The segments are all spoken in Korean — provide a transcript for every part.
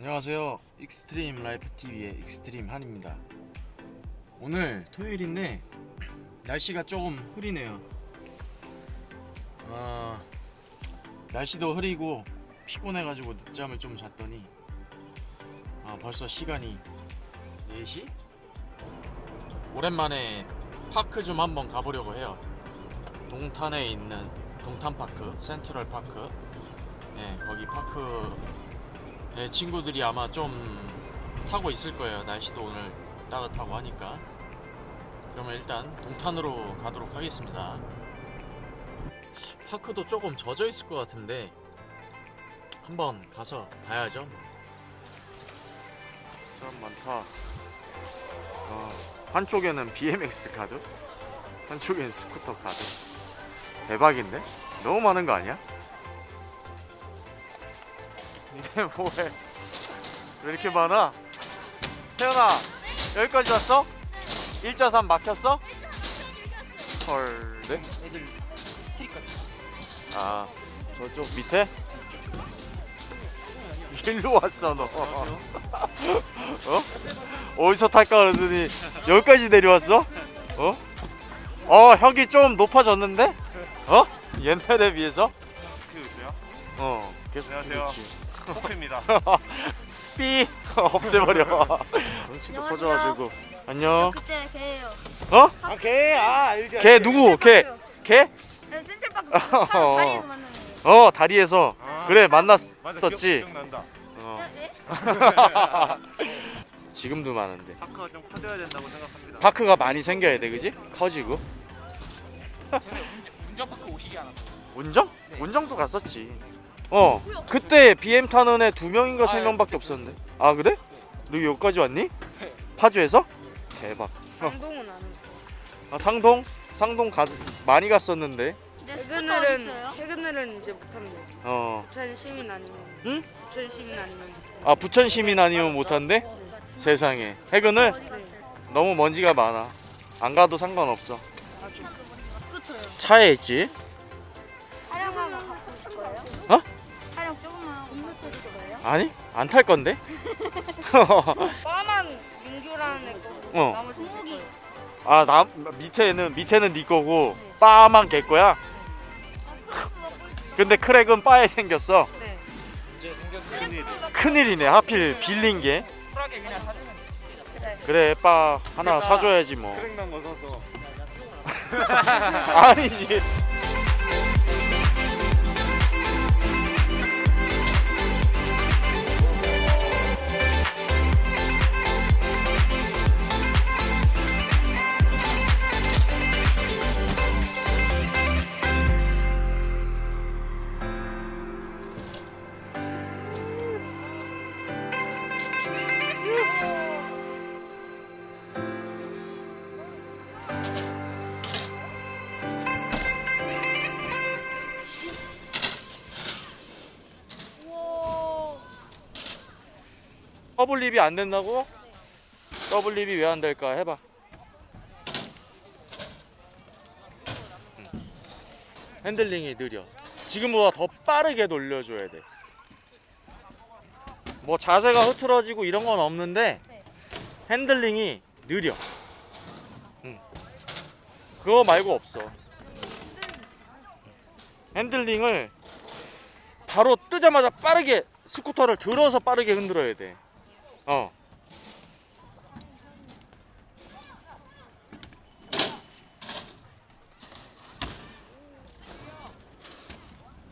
안녕하세요. 익스트림 라이프 TV의 익스트림 한입니다. 오늘 토요일인데 날씨가 조금 흐리네요. 아, 날씨도 흐리고 피곤해가지고 늦잠을 좀 잤더니 아, 벌써 시간이 4시? 오랜만에 park 좀 한번 가보려고 해요. 동탄에 있는 동탄파크, 센트럴 파크. 네, 거기 park 네, 친구들이 아마 좀 타고 있을 거예요. 날씨도 오늘 따뜻하고 하니까. 그러면 일단 동탄으로 가도록 하겠습니다. park도 조금 젖어 있을 것 같은데 한번 가서 봐야죠. 사람 많다. 어, 한쪽에는 BMX 카드, 한쪽에는 스쿠터 카드. 대박인데? 너무 많은 거 아니야? 니네 뭐해? 왜 이렇게 많아? 태연아 여기까지 왔어? 1자산 막혔어? 헐 네? 애들 스트릿 갔어. 아 저쪽 밑에? 일로 왔어 너 어? 어디서 탈까 그러더니 여기까지 내려왔어? 어? 어 혁이 좀 높아졌는데? 어? 옛날에 비해서? 키우세요? 어 계속 안녕하세요. 그렇지. 코피입니다. 삐 없애버려 안녕하세요. 커져가지고 안녕 그때 걔예요. 어? 아, 걔, 아, 알게. 걔 누구? 네, 센터파크 바로 다리에서 만나는 거. 어 다리에서 아, 그래 맞아, 만났었지 기억난다. 어. 네? 지금도 많은데 파크가 좀 커져야 된다고 생각합니다. 파크가 많이 생겨야 돼 그지? 커지고 운전 파크 오시지 않았어. 운정? 네. 운정도 갔었지 어 그때 BM 타는 애 두 명인가 세 아, 명밖에 그때 없었는데 아 그래? 너 여기까지 왔니? 파주에서? 대박 강동은 안 했어. 아, 상동? 상동 가, 많이 갔었는데 퇴근을은 퇴근을은 퇴근을은 이제 못합니다. 어. 부천 시민 아니면 응? 부천 시민 아니면 아 부천 시민 아니면 못한대? 세상에 해근을? 네. 너무 먼지가 많아 안 가도 상관없어 스쿠터요. 차에 있지 아니 안 탈 건데 빠만 민규라는 애 거고 어. 나머지 제 구욱이. 거예요. 아나 밑에는 밑에는 네 거고 바만 개 거야 근데 crack은 bar에 생겼어 네. 이제 생겼 큰일. 큰일이네 하필 빌린 게 쿨하게 그냥 사주면 그래 바 하나 그러니까 사줘야지 뭐 crack 난거 사서. 아니지 double whip이 안 된다고? double whip이 왜 안 될까 해봐 응. 핸들링이 느려 지금보다 더 빠르게 돌려줘야 돼뭐 자세가 흐트러지고 이런 건 없는데 핸들링이 느려 응. 그거 말고 없어 핸들링을 바로 뜨자마자 빠르게 스쿠터를 들어서 빠르게 흔들어야 돼. 어.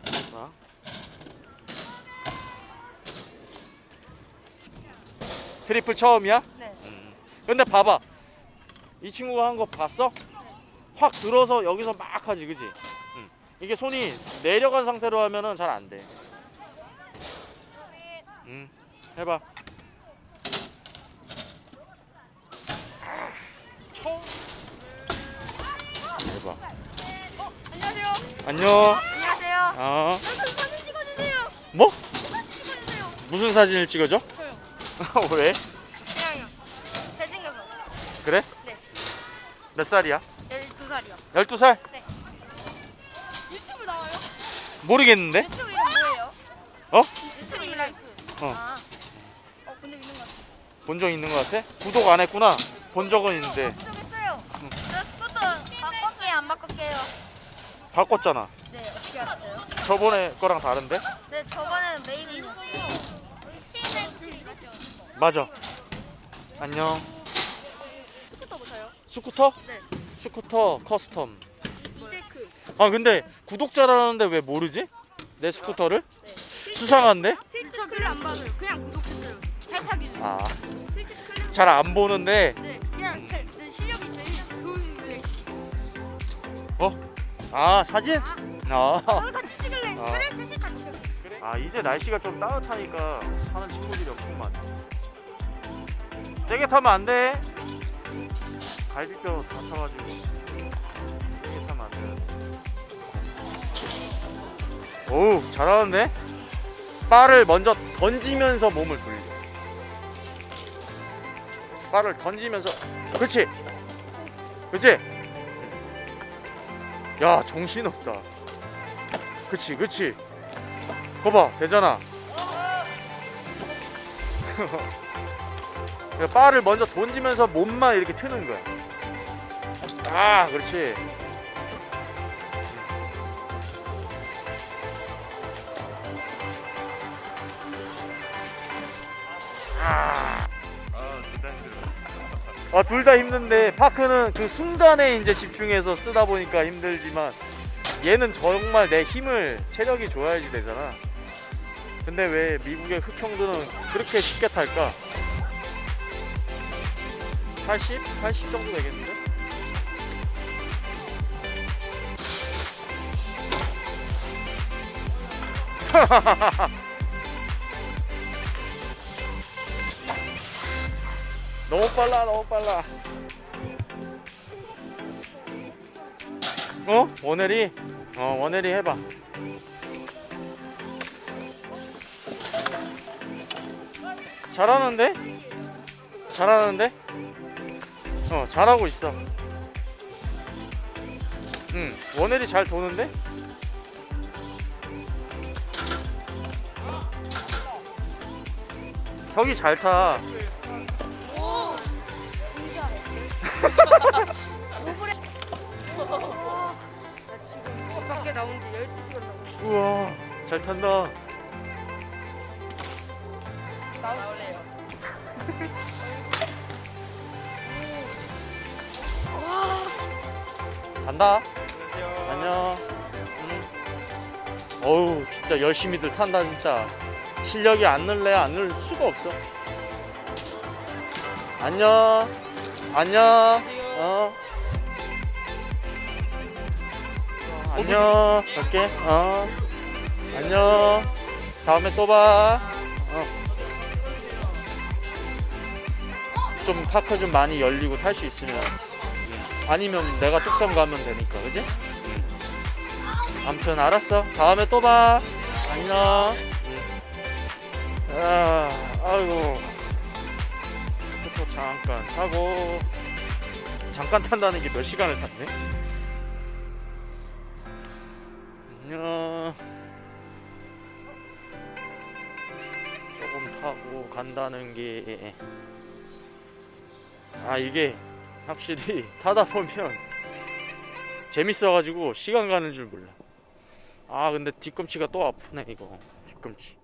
자. triple 처음이야? 네. 음. 근데 봐봐. 이 친구가 한 거 봤어? 확 들어서 여기서 막 하지, 그지? 응. 이게 손이 내려간 상태로 하면은 잘 안 돼. 응. 해봐. 해봐. 안녕하세요. 안녕. 안녕하세요. 어. 사진 찍어주세요. 뭐? 찍어주세요. 무슨 사진을 찍어줘? 저요. 왜? 그냥요. 잘생겨서. 그래? 네. 몇 살이야? 12살이요. 12살? 유튜브 나와요? 모르겠는데? 유튜브 이름 뭐예요? 어? 유튜브 이름. 어. 아, 본적 있는 것 같아? 구독 안 했구나. 본 적은 있는데 했어요. 저 스쿠터 바꿀게요, 안 바꿀게요. 바꿨잖아. 네, 어떻게 알았어요? 저번에 거랑 다른데? 네, 저번에는 이거죠? 맞아. 안녕. 스쿠터 보세요. 스쿠터? 네. 스쿠터 custom. 이 deck. 아 근데 구독자라는데 왜 모르지? 내 스쿠터를? 네. 수상한데? 저 글을 안 봐서요. 그냥 구독했어요. 잘 타기 중. 아. 잘 안 보는데. 네, 데 아, 사진? 아. 오늘 같이 찍을래? 아. 그래, 셋이 같이 찍을래. 아, 이제 날씨가 좀 따뜻하니까 하는 친구들이 없구만. 세게 타면 안 돼. 갈비뼈 다쳐가지고. 세게 타면 안 돼. 오우, 잘하는데? 바를 먼저 던지면서 몸을 돌려. 바를 던지면서. 그렇지. 그렇지. 야, 정신없다. 그치, 그치. 거봐, 되잖아. 바를 먼저 던지면서 몸만 이렇게 트는 거야. 아, 그렇지. 아, 둘 다 힘든데 파크는 그 순간에 이제 집중해서 쓰다 보니까 힘들지만 얘는 정말 내 힘을 체력이 좋아야지 되잖아. 근데 왜 미국의 흑형들은 그렇게 쉽게 탈까? 80? 80 정도 되겠는데? 너무 빨라 너무 빨라 어? 원혜리? 어 원혜리 해봐 잘하는데? 잘하는데? 어 잘하고 있어 응 원혜리 잘 도는데? 혁이 잘타 나 지금 집 밖에 나온 지 12시간 넘었어. 우와 잘 탄다 나올래요. 간다 안녕 응. 어우 진짜 열심히들 탄다 진짜 실력이 안 늘래 안 늘 수가 없어 안녕 안녕. 어. 어, 안녕. 갈게. 어. 안녕. 다음에 또 봐. 어. 좀 파크 좀 많이 열리고 탈 수 있으면 아니면 내가 뚝섬 가면 되니까 그지? 아무튼 알았어. 다음에 또 봐. 안녕. 응. 아, 아이고. 또 잠깐 타고 잠깐 탄다는 게 몇 시간을 탔네 조금 타고 간다는 게 아 이게 확실히 타다 보면 재밌어가지고 시간 가는 줄 몰라. 아 근데 뒤꿈치가 또 아프네 이거 뒤꿈치.